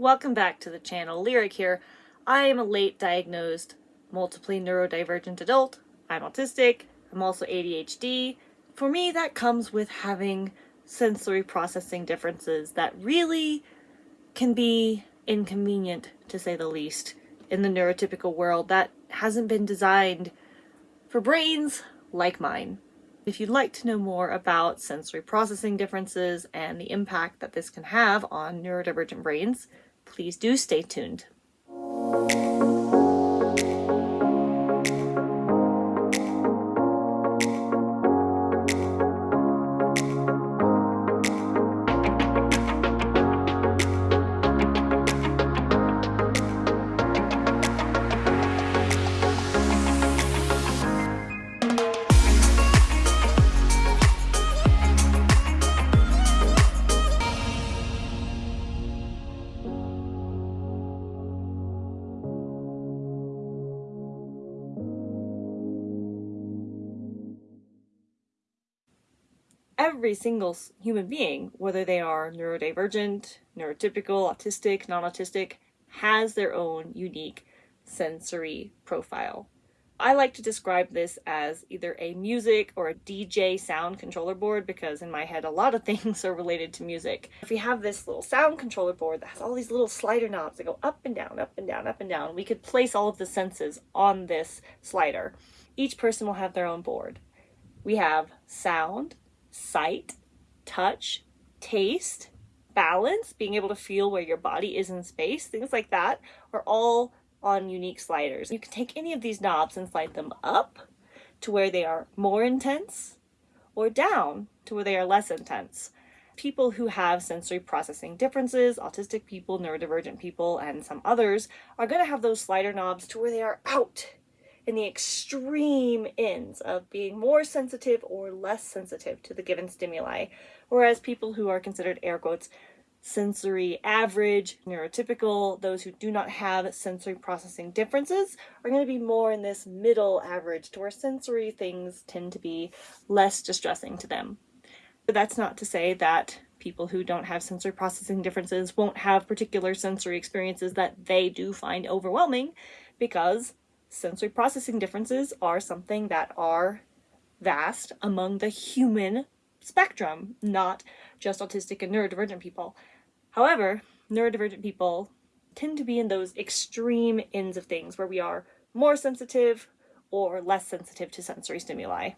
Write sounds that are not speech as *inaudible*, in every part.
Welcome back to the channel. Lyric here. I am a late diagnosed multiply neurodivergent adult. I'm autistic. I'm also ADHD. For me, that comes with having sensory processing differences that really can be inconvenient, to say the least, in the neurotypical world that hasn't been designed for brains like mine. If you'd like to know more about sensory processing differences and the impact that this can have on neurodivergent brains, please do stay tuned. Every single human being, whether they are neurodivergent, neurotypical, autistic, non-autistic, has their own unique sensory profile. I like to describe this as either a music or a DJ sound controller board because in my head a lot of *laughs* things are related to music. If we have this little sound controller board that has all these little slider knobs that go up and down, up and down, up and down, we could place all of the senses on this slider. Each person will have their own board. We have sound, sight, touch, taste, balance, being able to feel where your body is in space, things like that are all on unique sliders. You can take any of these knobs and slide them up to where they are more intense or down to where they are less intense. People who have sensory processing differences, autistic people, neurodivergent people, and some others are going to have those slider knobs to where they are out in the extreme ends of being more sensitive or less sensitive to the given stimuli, whereas people who are considered air quotes sensory average, neurotypical, those who do not have sensory processing differences are going to be more in this middle average to where sensory things tend to be less distressing to them. But that's not to say that people who don't have sensory processing differences won't have particular sensory experiences that they do find overwhelming because sensory processing differences are something that are vast among the human spectrum, not just autistic and neurodivergent people. However, neurodivergent people tend to be in those extreme ends of things where we are more sensitive or less sensitive to sensory stimuli.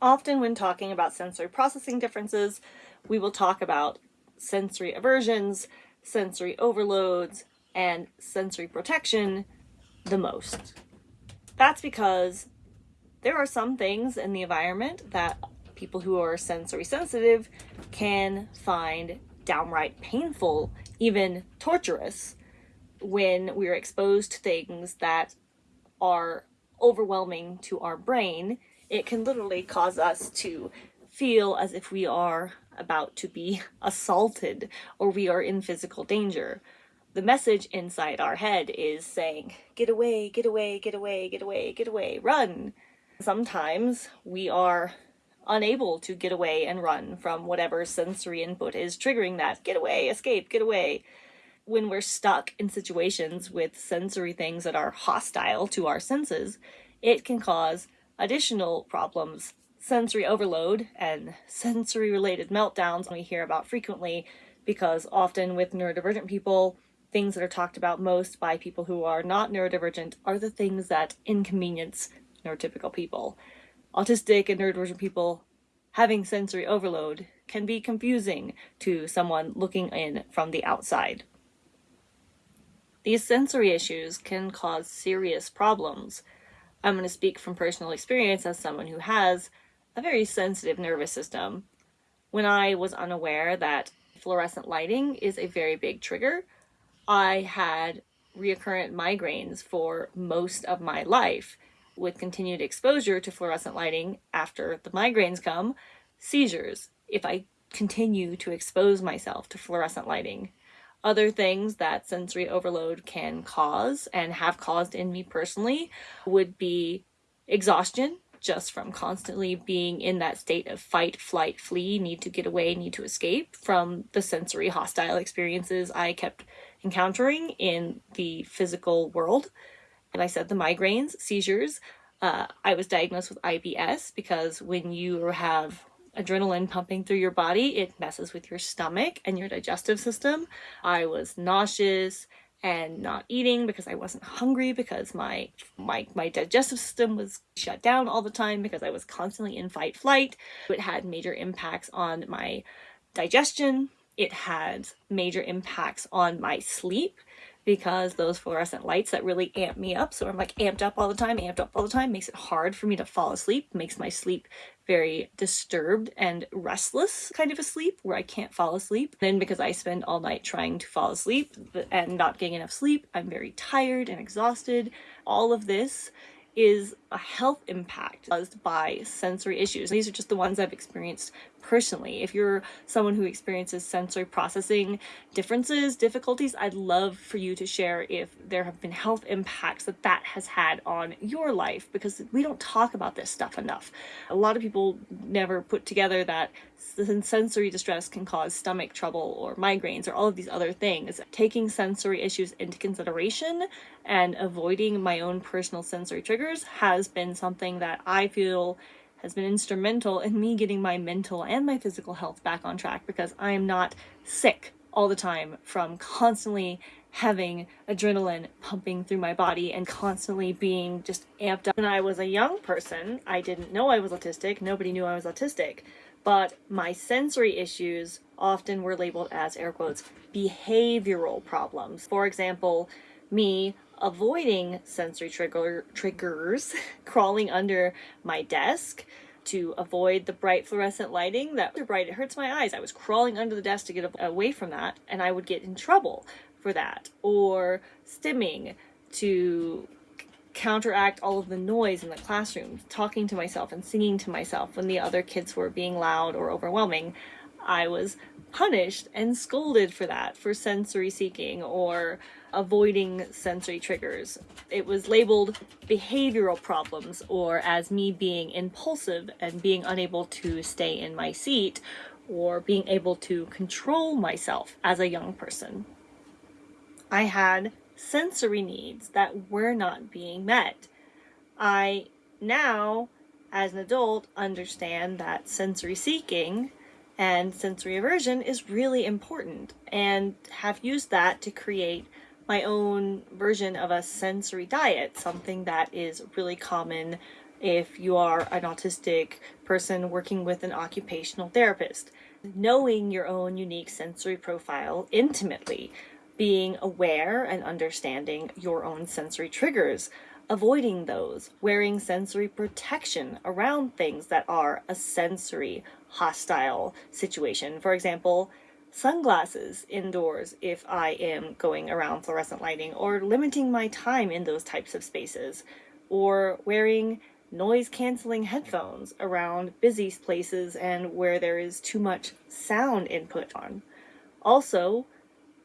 Often when talking about sensory processing differences, we will talk about sensory aversions, sensory overloads, and sensory protection the most. That's because there are some things in the environment that people who are sensory sensitive can find downright painful, even torturous, when we're exposed to things that are overwhelming to our brain. It can literally cause us to feel as if we are about to be *laughs* assaulted or we are in physical danger the message inside our head is saying, get away, get away, get away, get away, get away, run. Sometimes we are unable to get away and run from whatever sensory input is triggering that. Get away, escape, get away. When we're stuck in situations with sensory things that are hostile to our senses, it can cause additional problems. Sensory overload and sensory related meltdowns we hear about frequently because often with neurodivergent people, things that are talked about most by people who are not neurodivergent are the things that inconvenience neurotypical people. Autistic and neurodivergent people having sensory overload can be confusing to someone looking in from the outside. These sensory issues can cause serious problems. I'm going to speak from personal experience as someone who has a very sensitive nervous system. When I was unaware that fluorescent lighting is a very big trigger, I had reoccurrent migraines for most of my life. With continued exposure to fluorescent lighting after the migraines come, seizures if I continue to expose myself to fluorescent lighting. Other things that sensory overload can cause and have caused in me personally would be exhaustion just from constantly being in that state of fight, flight, flee, need to get away, need to escape from the sensory hostile experiences I kept encountering in the physical world. And I said the migraines, seizures. Uh, I was diagnosed with IBS because when you have adrenaline pumping through your body, it messes with your stomach and your digestive system. I was nauseous and not eating because I wasn't hungry because my my my digestive system was shut down all the time because I was constantly in fight flight. It had major impacts on my digestion. It had major impacts on my sleep because those fluorescent lights that really amp me up. So I'm like amped up all the time, amped up all the time, makes it hard for me to fall asleep, makes my sleep very disturbed and restless kind of a sleep where I can't fall asleep. Then because I spend all night trying to fall asleep and not getting enough sleep, I'm very tired and exhausted. All of this is a health impact caused by sensory issues. These are just the ones I've experienced personally. If you're someone who experiences sensory processing differences, difficulties, I'd love for you to share if there have been health impacts that that has had on your life because we don't talk about this stuff enough. A lot of people never put together that sensory distress can cause stomach trouble or migraines or all of these other things. Taking sensory issues into consideration and avoiding my own personal sensory triggers has been something that I feel has been instrumental in me getting my mental and my physical health back on track because I am not sick all the time from constantly having adrenaline pumping through my body and constantly being just amped up. When I was a young person, I didn't know I was autistic. Nobody knew I was autistic. But my sensory issues often were labeled as air quotes behavioral problems. For example, me avoiding sensory trigger triggers, *laughs* crawling under my desk to avoid the bright fluorescent lighting that too bright it hurts my eyes. I was crawling under the desk to get away from that and I would get in trouble for that or stimming to counteract all of the noise in the classroom, talking to myself and singing to myself when the other kids were being loud or overwhelming. I was punished and scolded for that, for sensory seeking or avoiding sensory triggers. It was labeled behavioral problems or as me being impulsive and being unable to stay in my seat or being able to control myself as a young person. I had sensory needs that were not being met. I now, as an adult, understand that sensory seeking and sensory aversion is really important and have used that to create my own version of a sensory diet, something that is really common if you are an autistic person working with an occupational therapist. Knowing your own unique sensory profile intimately, being aware and understanding your own sensory triggers, avoiding those, wearing sensory protection around things that are a sensory hostile situation. For example, sunglasses indoors if I am going around fluorescent lighting or limiting my time in those types of spaces or wearing noise canceling headphones around busy places and where there is too much sound input on. Also,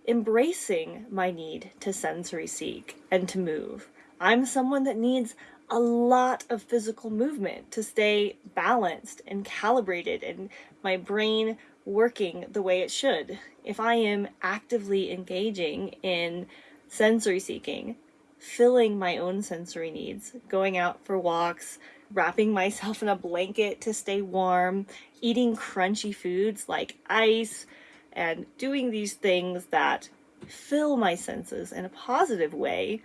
embracing my need to sensory seek and to move. I'm someone that needs a lot of physical movement to stay balanced and calibrated and my brain working the way it should. If I am actively engaging in sensory seeking, filling my own sensory needs, going out for walks, wrapping myself *laughs* in a blanket to stay warm, eating crunchy foods like ice, and doing these things that fill my senses in a positive way,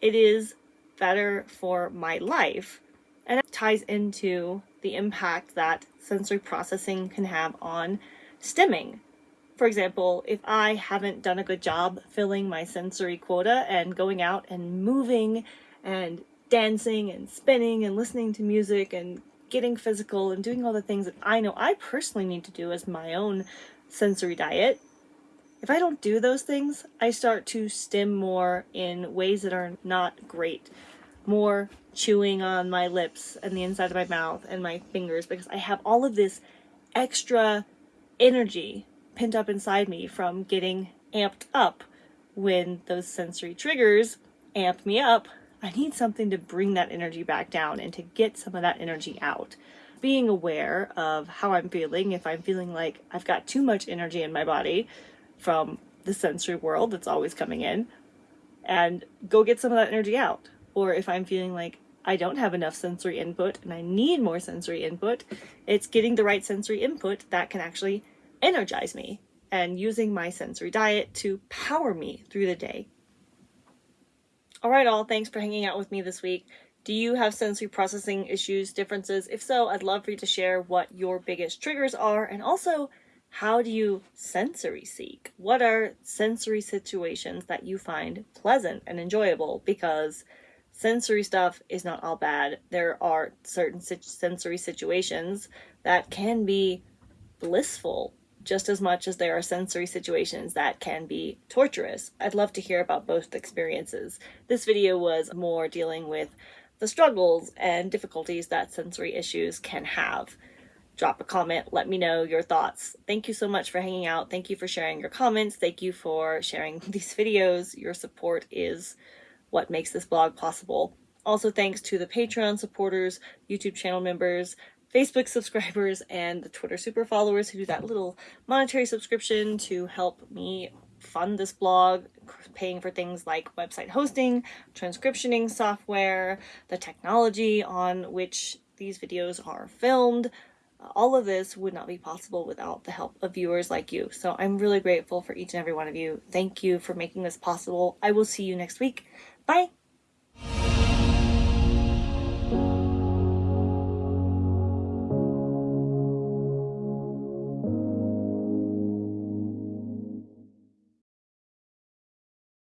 it is better for my life. And it ties into the impact that sensory processing can have on stimming. For example, if I haven't done a good job filling my sensory quota and going out and moving and dancing and spinning and listening to music and getting physical and doing all the things that I know I personally need to do as my own sensory diet, if I don't do those things, I start to stim more in ways that are not great. More chewing on my lips and the inside of my mouth and my fingers because I have all of this extra energy pent up inside me from getting amped up when those sensory triggers amp me up. I need something to bring that energy back down and to get some of that energy out. Being aware of how I'm feeling, if I'm feeling like I've got too much energy in my body, from the sensory world that's always coming in and go get some of that energy out. Or if I'm feeling like I don't have enough sensory input and I need more sensory input, it's getting the right sensory input that can actually energize me and using my sensory diet to power me through the day. All right, all, thanks for hanging out with me this week. Do you have sensory processing issues, differences? If so, I'd love for you to share what your biggest triggers are and also how do you sensory seek? What are sensory situations that you find pleasant and enjoyable? Because sensory stuff is not all bad. There are certain sensory situations that can be blissful just as much as there are sensory situations that can be torturous. I'd love to hear about both experiences. This video was more dealing with the struggles and difficulties that sensory issues can have. Drop a comment, let me know your thoughts. Thank you so much for hanging out. Thank you for sharing your comments. Thank you for sharing *laughs* these videos. Your support is what makes this blog possible. Also, thanks to the Patreon supporters, YouTube channel members, Facebook subscribers and the Twitter super followers who do that little monetary subscription to help me fund this blog, paying for things like website hosting, transcriptioning software, the technology on which these videos are filmed. All of this would not be possible without the help of viewers like you. So I'm really grateful for each and every one of you. Thank you for making this possible. I will see you next week. Bye!